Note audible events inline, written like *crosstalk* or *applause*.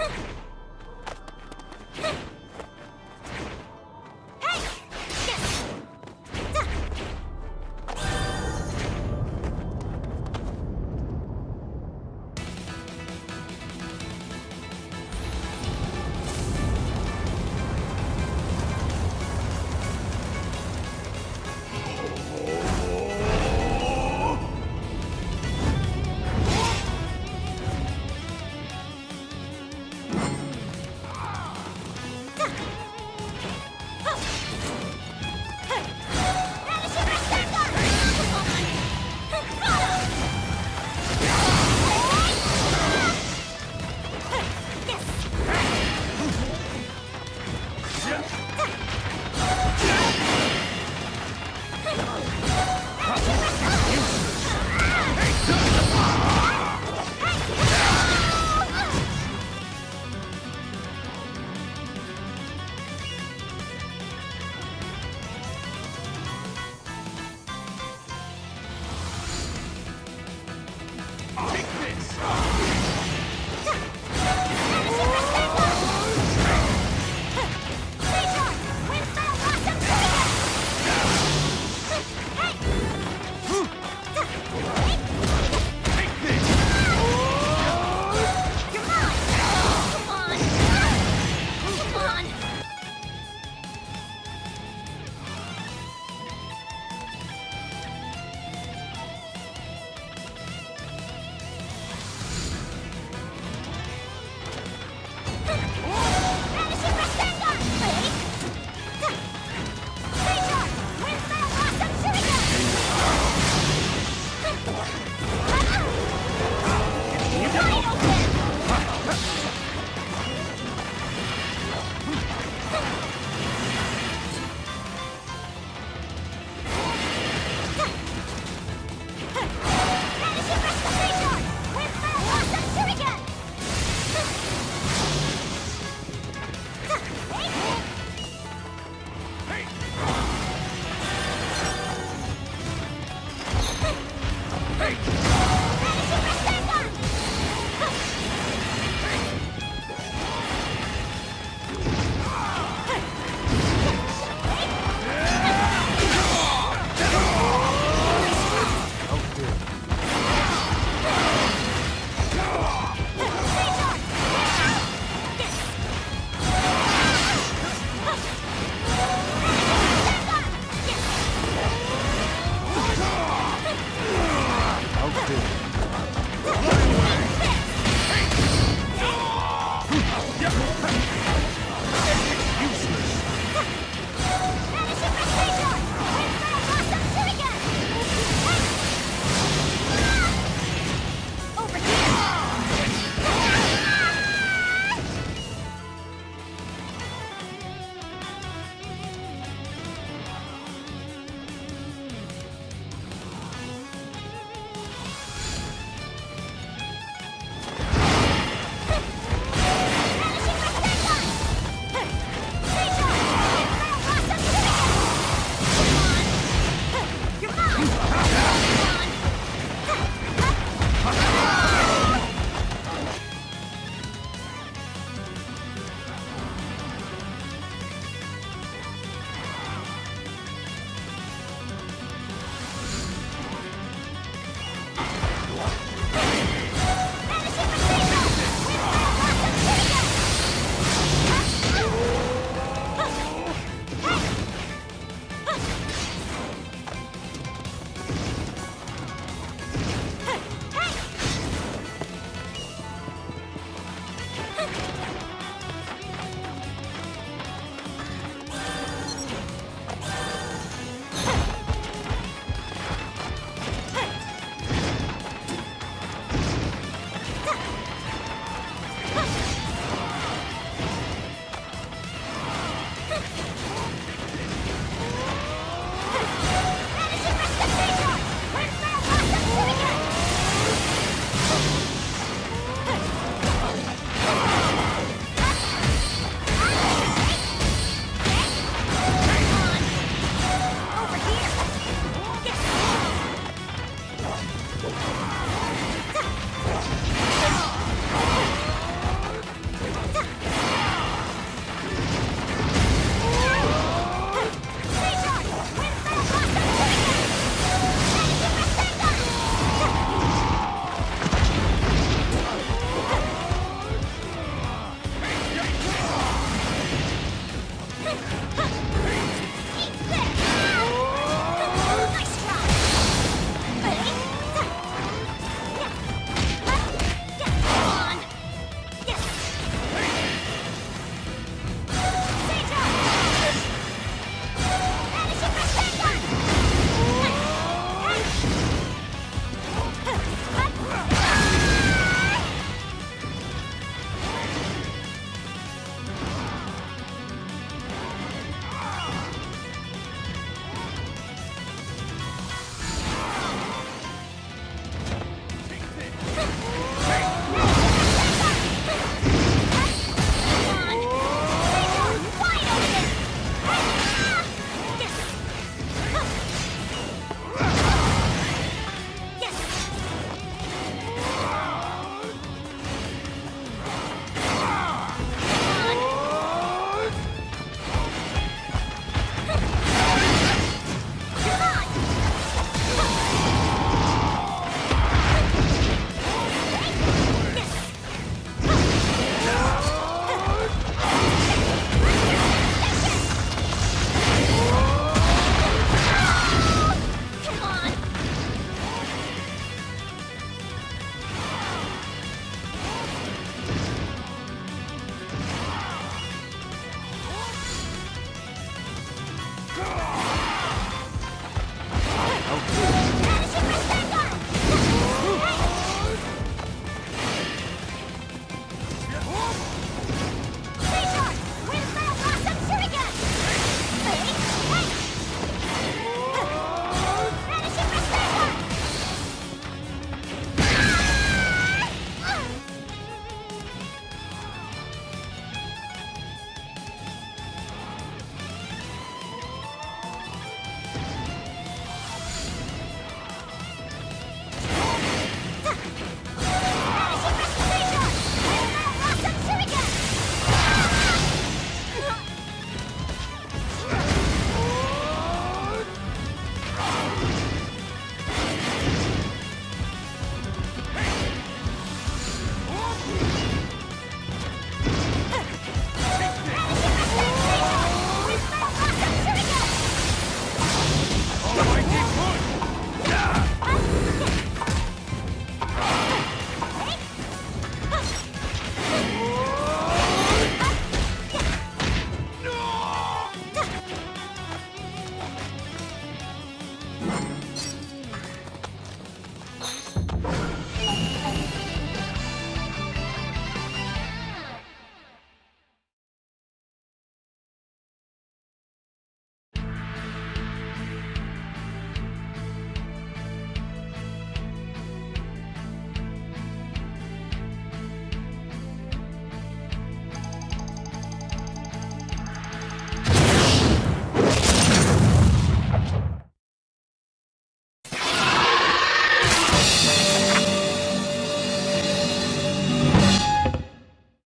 Huh. *laughs*